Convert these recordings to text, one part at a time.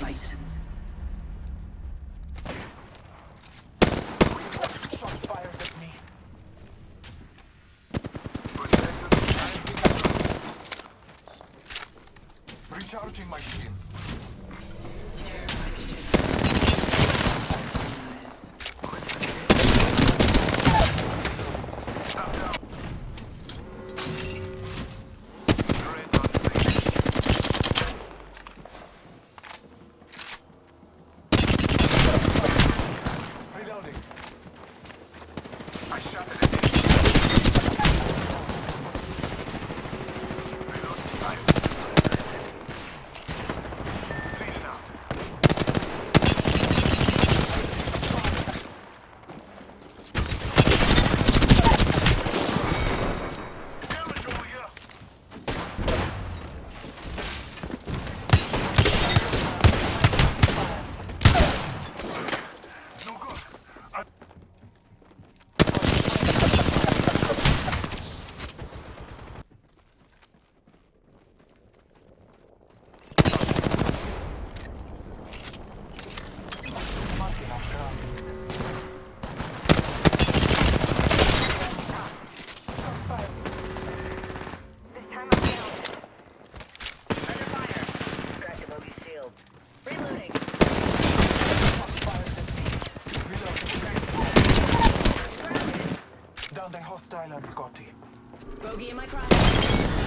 fight. Recharging my shields. Care. Scotty. Bogey in my cross.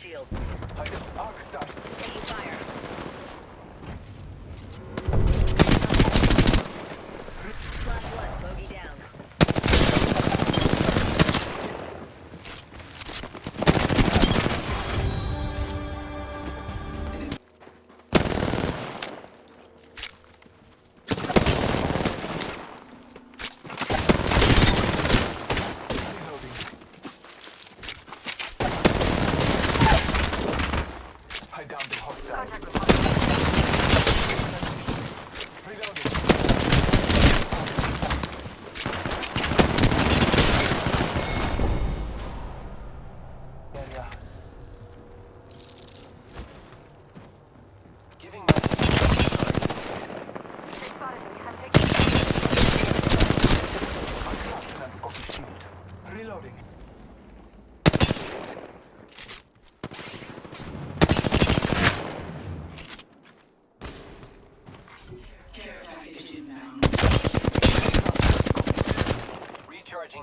shield. Arc stuff. Taking fire.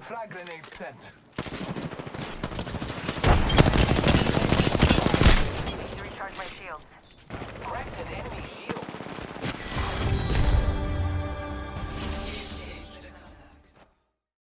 Frag grenade sent. Need to recharge my shields. Corrected enemy